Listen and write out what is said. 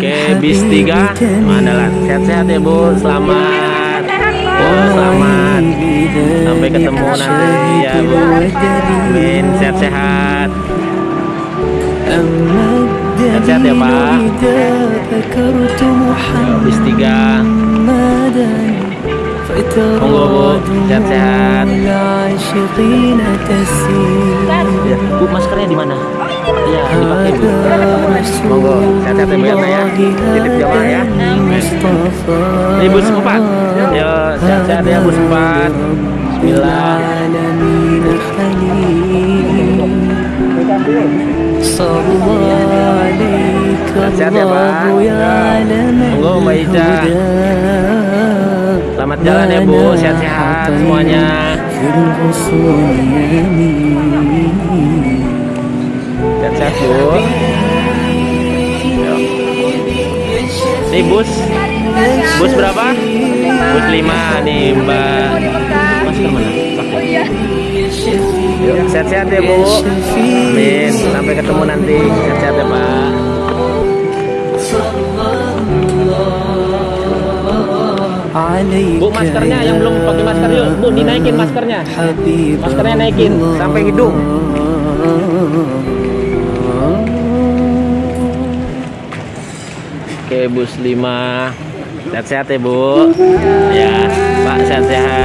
Oke, bis tiga Mandalan. Sehat-sehat ya, Bu. Selamat. oh, selamat. Sampai ketemu nanti ya, Bu. Amin. Sehat-sehat. Sehat-sehat ya, Pak. Bis tiga. Sehat-sehat. Ya, Bu maskernya di mana? Iya dipakai Bu. Monggo Sehat-sehat ya Bu ya. Nak, ya Titip jamaah ya. Ini Bu sempat Yo sehat-sehat ya Bu sempat Bismillah. Ya Pak. Monggo Mbak Ica Selamat jalan ya Bu Sehat-sehat semuanya Sehat-sehat Bu. Nih bus Bus berapa? Bus 5 nih Mbak Masker mana? Pakai. Sehat-sehat ya Bu. Amin. Sampai ketemu nanti. Sehat-sehat ya Pak. Bu maskernya yang belum pakai masker yuk. Bu dinaikin maskernya. Maskernya naikin sampai hidung. Oke bus 5 Sehat-sehat ya Bu Ya Pak sehat-sehat